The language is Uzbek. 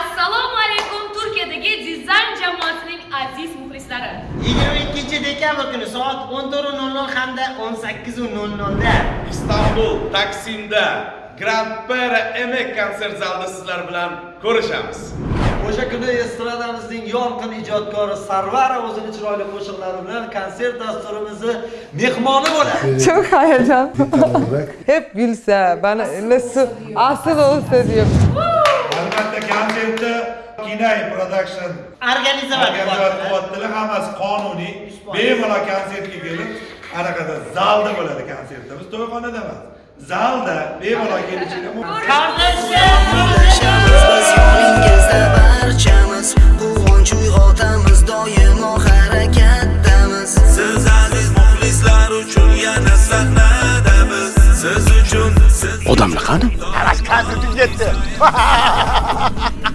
assalomu alaykum turkiyadagi dizayn jamoasining aziz muxlislari 22 dekabr kuni soat 14:00 hamda 18:00 da istanbul taksimda grand pera emek konsert zalida sizlar bilan ko'rishamiz O'sha kuni estradamizning yorqin ijodkori Sarvara o'zini chiroyli qo'shiqlari bilan konsert dasturimizni mehmoni bo'ladi. Çok heyecan. Hep gülse, bana nasıl asıl olsa diyor. konsertda kinay production organizovat qilyaptilar hammasi qonuniy bemalol konsertga kelib anaqada zalda bo'ladi konsertimiz to'yxonada emas zalda bemalol kelishingiz mumkin barchamiz quvonch uyg'otamiz doimo harakatdamiz siz aziz muxlislar uchun yana sahnada odamlar qani? Ana kazir tuzyapti